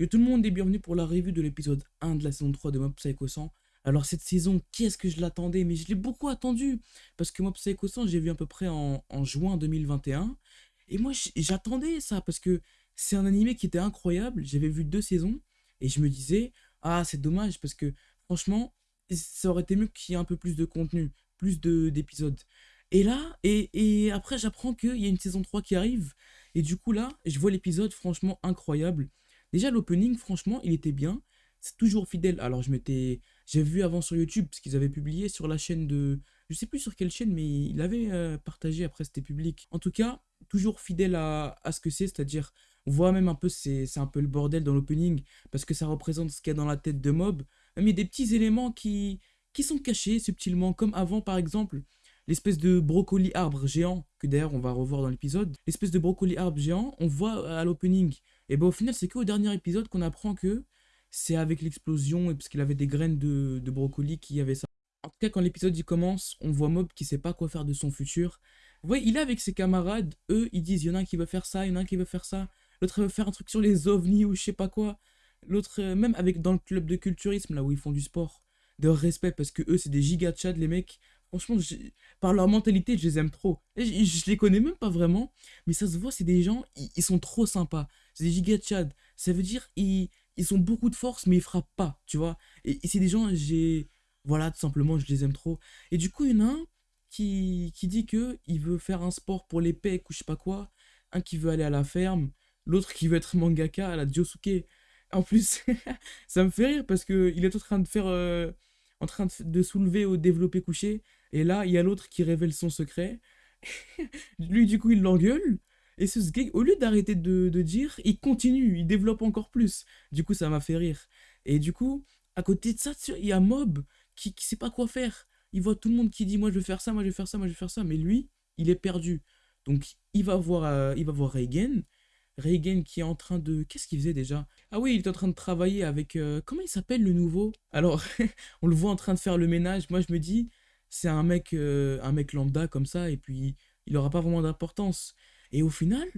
Yo tout le monde est bienvenu pour la revue de l'épisode 1 de la saison 3 de Mob Psycho 100. Alors cette saison, qu'est-ce que je l'attendais? Mais je l'ai beaucoup attendu Parce que Mob Psycho 100, j'ai vu à peu près en, juin 2021. Et moi, j'attendais ça parce que c'est un animé qui était incroyable. J'avais vu deux saisons et je me disais, ah c'est dommage parce que franchement, ça aurait été mieux qu'il y ait un peu plus de contenu, plus d'épisodes. Et là, et, et après j'apprends qu'il y a une saison 3 qui arrive. Et du coup là, je vois l'épisode franchement incroyable. Déjà, l'opening, franchement, il était bien. C'est toujours fidèle. Alors, je m'étais... J'ai vu avant sur YouTube, parce qu'ils avaient publié sur la chaîne de... Je sais plus sur quelle chaîne, mais il avait euh, partagé, après c'était public. En tout cas, toujours fidèle à, ce que c'est, c'est-à-dire... On voit même un peu, c'est un peu le bordel dans l'opening, parce que ça représente ce qu'il y a dans la tête de Mob. Mais des petits éléments qui, qui sont cachés subtilement, comme avant par exemple, l'espèce de brocoli arbre géant, que d'ailleurs on va revoir dans l'épisode. L'espèce de brocoli arbre géant, on voit à l'opening et ben au final, c'est qu'au dernier épisode qu'on apprend que c'est avec l'explosion, et parce avait des graines de, brocoli qui avait ça. En tout cas, quand l'épisode y commence, on voit Mob qui sait pas quoi faire de son futur. Vous voyez, il est avec ses camarades, eux, ils disent, il y en a un qui veut faire ça, il y en a un qui veut faire ça, l'autre veut faire un truc sur les ovnis ou je sais pas quoi. L'autre, euh, même avec dans le club de culturisme, là où ils font du sport, de respect, parce que eux, c'est des giga les mecs. Franchement, par leur mentalité, je les aime trop. je, je, les connais même pas vraiment, mais ça se voit, c'est des gens, ils sont trop sympas c'est des giga Chad. Ça veut dire ils, ils ont beaucoup de force, mais ils frappent pas, tu vois. Et, c'est des gens, j'ai. Voilà, tout simplement, je les aime trop. Et du coup, il y en a un qui, qui dit que il veut faire un sport pour les pecs ou je sais pas quoi. Un qui veut aller à la ferme. L'autre qui veut être mangaka à la Josuke. En plus, ça me fait rire parce qu'il est en train de faire. Euh, en train de, soulever au développé couché. Et là, il y a l'autre qui révèle son secret. Lui, du coup, il l'engueule. Et ce gars, au lieu d'arrêter de, dire, il continue, il développe encore plus. Du coup, ça m'a fait rire. Et du coup, à côté de ça, il y a Mob qui, qui sait pas quoi faire. Il voit tout le monde qui dit, moi je vais faire ça, moi je vais faire ça, moi je vais faire ça. Mais lui, il est perdu. Donc, il va voir, euh, il va voir Reagan. Reagan qui est en train de... Qu'est-ce qu'il faisait déjà? Ah oui, il est en train de travailler avec... Euh, comment il s'appelle le nouveau? Alors, on le voit en train de faire le ménage. Moi, je me dis, c'est un mec, euh, un mec lambda comme ça, et puis il n'aura pas vraiment d'importance. Et au final,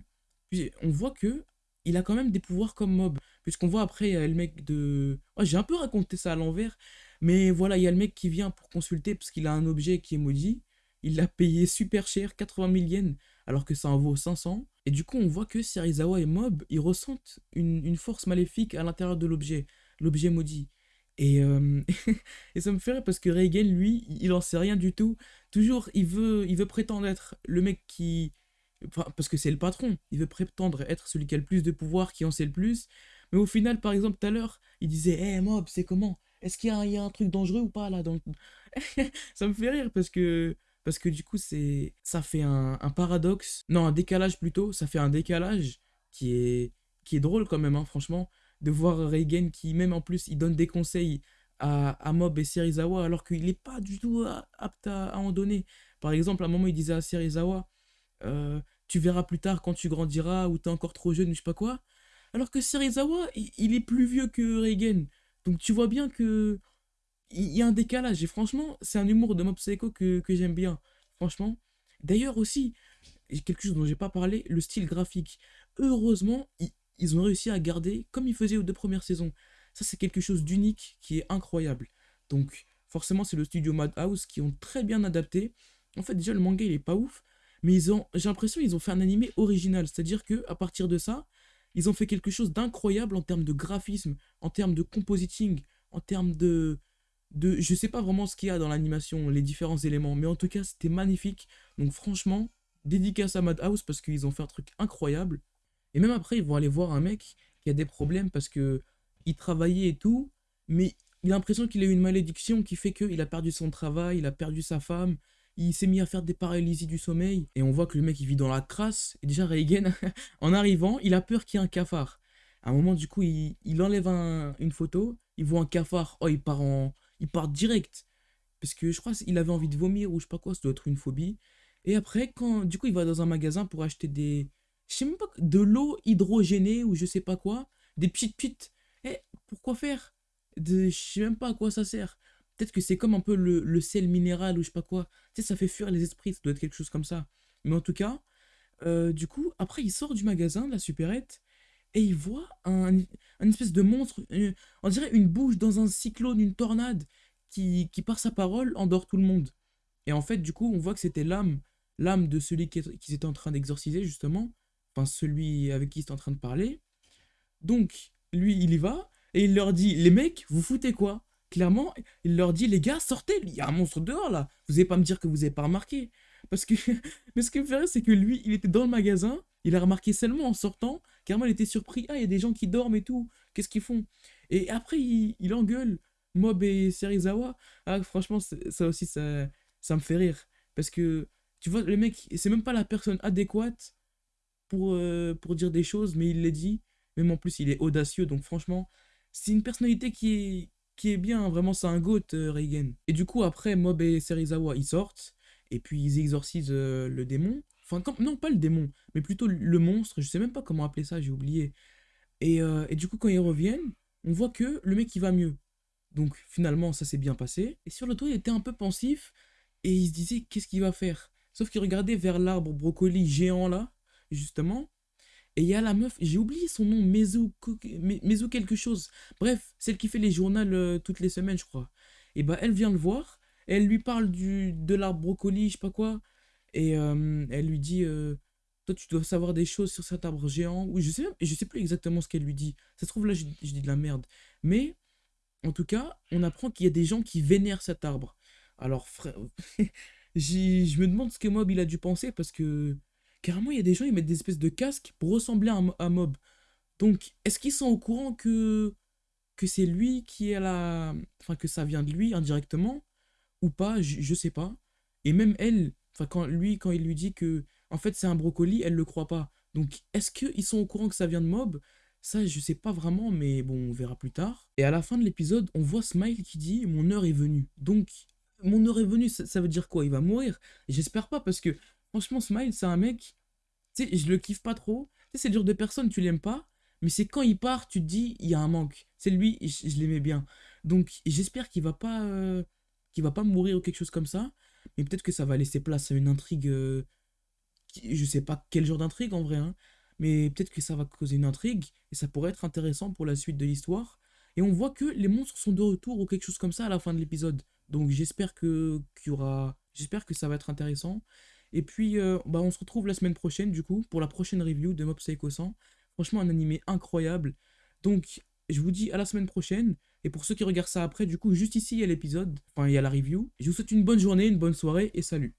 on voit que il a quand même des pouvoirs comme Mob. Puisqu'on voit après, il y a le mec de... J'ai un peu raconté ça à l'envers. Mais voilà, il y a le mec qui vient pour consulter parce qu'il a un objet qui est maudit. Il l'a payé super cher, 80 000 yens, alors que ça en vaut 500. Et du coup, on voit que Serizawa et Mob, ils ressentent une, force maléfique à l'intérieur de l'objet. L'objet maudit. Et, euh, ça me fait rire parce que Reagan, lui, il en sait rien du tout. Toujours, il veut, il veut prétendre être le mec qui, parce que c'est le patron. Il veut prétendre être celui qui a le plus de pouvoir, qui en sait le plus. Mais au final, par exemple, tout à l'heure, il disait Hé, Mob, c'est comment? Est-ce qu'il y, a un truc dangereux ou pas là Ça me fait rire parce que, parce que du coup, c'est ça fait un, paradoxe. Non, un décalage plutôt. Ça fait un décalage qui est, qui est drôle quand même, hein, franchement. De voir Reagan qui, même en plus, il donne des conseils à, à Mob et Serizawa alors qu'il n'est pas du tout apte à, en donner. Par exemple, à un moment, il disait à Serizawa euh, tu verras plus tard quand tu grandiras ou t'es encore trop jeune ou je sais pas quoi. Alors que Serizawa, il, est plus vieux que Reigen. Donc tu vois bien que il y a un décalage. Et franchement, c'est un humour de Mob Psycho que, que j'aime bien. Franchement. D'ailleurs aussi, quelque chose dont j'ai pas parlé, le style graphique. Heureusement, ils, ont réussi à garder comme ils faisaient aux deux premières saisons. Ça, c'est quelque chose d'unique qui est incroyable. Donc, forcément, c'est le studio Madhouse qui ont très bien adapté. En fait, déjà, le manga, il est pas ouf. Mais ils ont, j'ai l'impression qu'ils ont fait un animé original. C'est-à-dire que à partir de ça, ils ont fait quelque chose d'incroyable en termes de graphisme, en termes de compositing, en termes de, de, je sais pas vraiment ce qu'il y a dans l'animation, les différents éléments, mais en tout cas c'était magnifique. Donc franchement, dédicace à Madhouse parce qu'ils ont fait un truc incroyable. Et même après, ils vont aller voir un mec qui a des problèmes parce que il travaillait et tout, mais il a l'impression qu'il a eu une malédiction qui fait qu'il a perdu son travail, il a perdu sa femme, il s'est mis à faire des paralysies du sommeil, et on voit que le mec il vit dans la crasse, et déjà Reagan, en arrivant, il a peur qu'il y ait un cafard. À un moment, du coup, il, enlève une photo, il voit un cafard, oh, il part, en, il part direct, parce que je crois qu'il avait envie de vomir, ou je sais pas quoi, ça doit être une phobie. Et après, quand, du coup, il va dans un magasin pour acheter des, je sais même pas, de l'eau hydrogénée, ou je sais pas quoi, des petites pites. Eh, pourquoi faire? De, Je sais même pas à quoi ça sert. Peut-être que c'est comme un peu le, sel minéral ou je sais pas quoi. Tu sais, ça fait fuir les esprits, ça doit être quelque chose comme ça. Mais en tout cas, euh, du coup, après, il sort du magasin, de la supérette, et il voit un, espèce de monstre, on dirait une bouche dans un cyclone, une tornade, qui, qui par sa parole endort tout le monde. Et en fait, du coup, on voit que c'était l'âme, l'âme de celui qui, qui était en train d'exorciser, justement, enfin celui avec qui il était en train de parler. Donc, lui, il y va, et il leur dit, les mecs, vous foutez quoi? Clairement, il leur dit, les gars, sortez, il y a un monstre dehors, là. Vous n'allez pas me dire que vous n'avez pas remarqué. Parce que, mais ce qui me fait rire, c'est que lui, il était dans le magasin, il a remarqué seulement en sortant, carrément, il était surpris, ah, il y a des gens qui dorment et tout, qu'est-ce qu'ils font? Et après, il, engueule Mob et Serizawa. Ah, franchement, ça aussi, ça, ça me fait rire. Parce que, tu vois, le mec, c'est même pas la personne adéquate pour, euh, pour dire des choses, mais il les dit. Même en plus, il est audacieux, donc franchement, c'est une personnalité qui est, qui est bien, vraiment, c'est un goat, euh, Reigen. Et du coup, après, Mob et Serizawa, ils sortent, et puis ils exorcisent euh, le démon. Enfin, non, pas le démon, mais plutôt le monstre, je sais même pas comment appeler ça, j'ai oublié. Et, et, du coup, quand ils reviennent, on voit que le mec, il va mieux. Donc finalement, ça s'est bien passé. Et sur le toit, il était un peu pensif, et il se disait, qu'est-ce qu'il va faire? Sauf qu'il regardait vers l'arbre brocoli géant là, justement. Et il y a la meuf, j'ai oublié son nom, Mezu, quelque chose. Bref, celle qui fait les journaux euh, toutes les semaines, je crois. Et bah, elle vient le voir. Elle lui parle du, de l'arbre brocoli, je sais pas quoi. Et euh, elle lui dit euh, Toi, tu dois savoir des choses sur cet arbre géant. Oui, je sais, je sais plus exactement ce qu'elle lui dit. Ça se trouve, là, je, je, dis de la merde. Mais, en tout cas, on apprend qu'il y a des gens qui vénèrent cet arbre. Alors, frère, je me demande ce que Mob il a dû penser parce que carrément, il y a des gens, ils mettent des espèces de casques pour ressembler à, Mob. Donc, est-ce qu'ils sont au courant que, que c'est lui qui est la. Enfin, que ça vient de lui indirectement ou pas? Je, je sais pas. Et même elle, quand lui, quand il lui dit que en fait c'est un brocoli, elle le croit pas. Donc, est-ce qu'ils sont au courant que ça vient de Mob? Ça, je sais pas vraiment, mais bon, on verra plus tard. Et à la fin de l'épisode, on voit Smile qui dit Mon heure est venue. Donc, mon heure est venue, ça, veut dire quoi? Il va mourir? J'espère pas, parce que franchement, Smile, c'est un mec, tu sais, je le kiffe pas trop. Tu sais, c'est dur de personne, tu l'aimes pas, mais c'est quand il part, tu te dis, il y a un manque. C'est lui, je, l'aimais bien. Donc, j'espère qu'il va pas euh, qu'il va pas mourir ou quelque chose comme ça, mais peut-être que ça va laisser place à une intrigue. Euh, je sais pas quel genre d'intrigue en vrai, hein, mais peut-être que ça va causer une intrigue et ça pourrait être intéressant pour la suite de l'histoire. Et on voit que les monstres sont de retour ou quelque chose comme ça à la fin de l'épisode. Donc j'espère que j'espère que ça va être intéressant. Et puis euh, bah on se retrouve la semaine prochaine du coup pour la prochaine review de Mob Psycho 100. Franchement un animé incroyable. Donc je vous dis à la semaine prochaine. Et pour ceux qui regardent ça après, du coup juste ici il y a l'épisode, enfin il y a la review. Je vous souhaite une bonne journée, une bonne soirée et salut.